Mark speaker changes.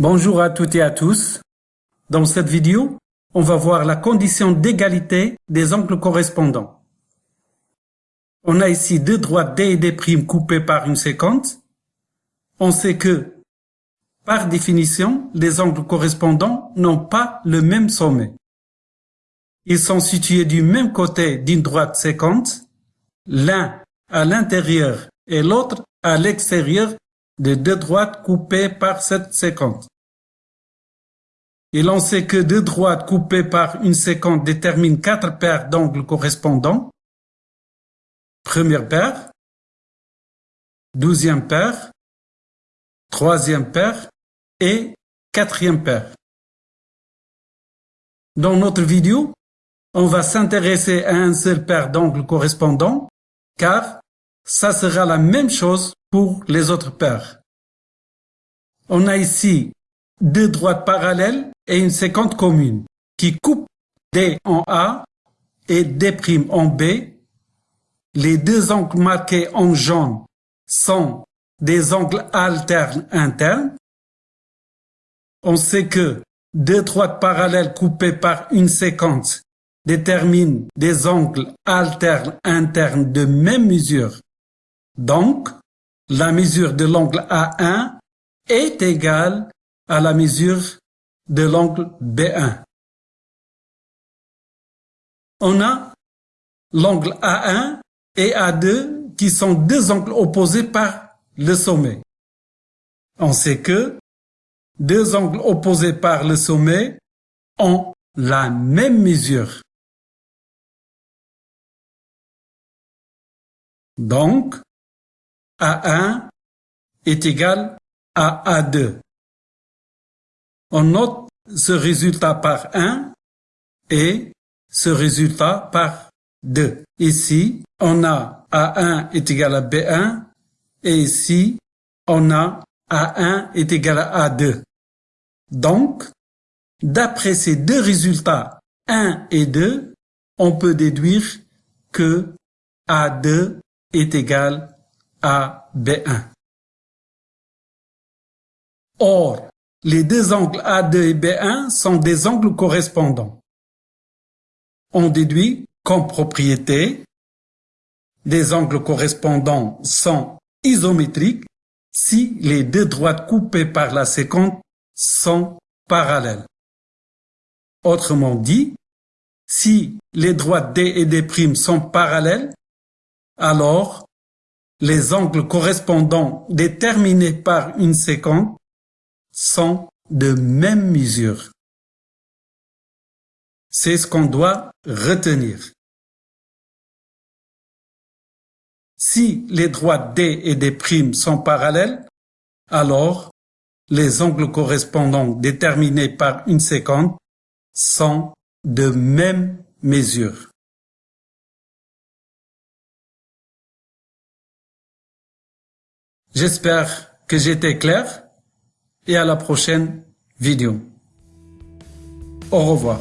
Speaker 1: Bonjour à toutes et à tous. Dans cette vidéo, on va voir la condition d'égalité des angles correspondants. On a ici deux droites D et D' coupées par une séquence. On sait que, par définition, les angles correspondants n'ont pas le même sommet. Ils sont situés du même côté d'une droite séquence, l'un à l'intérieur et l'autre à l'extérieur de deux droites coupées par cette séquence. Et l'on sait que deux droites coupées par une séquence déterminent quatre paires d'angles correspondants. Première paire, douzième paire, troisième paire et quatrième paire. Dans notre vidéo, on va s'intéresser à un seul paire d'angles correspondants, car ça sera la même chose pour les autres paires. On a ici deux droites parallèles et une séquence commune qui coupe D en A et D' en B. Les deux angles marqués en jaune sont des angles alternes internes. On sait que deux droites parallèles coupées par une séquence déterminent des angles alternes internes de même mesure. Donc, la mesure de l'angle A1 est égale à la mesure de l'angle B1. On a l'angle A1 et A2 qui sont deux angles opposés par le sommet. On sait que deux angles opposés par le sommet ont la même mesure. Donc, A1 est égal à A2. On note ce résultat par 1 et ce résultat par 2. Ici, on a A1 est égal à B1 et ici, on a A1 est égal à A2. Donc, d'après ces deux résultats 1 et 2, on peut déduire que A2 est égal à B1. Or, les deux angles A2 et B1 sont des angles correspondants. On déduit comme propriété des angles correspondants sont isométriques si les deux droites coupées par la séquence sont parallèles. Autrement dit, si les droites D et D' sont parallèles, alors les angles correspondants déterminés par une séquence sont de même mesure. C'est ce qu'on doit retenir. Si les droites D et D' sont parallèles, alors les angles correspondants déterminés par une séquence sont de même mesure. J'espère que j'étais clair et à la prochaine vidéo. Au revoir.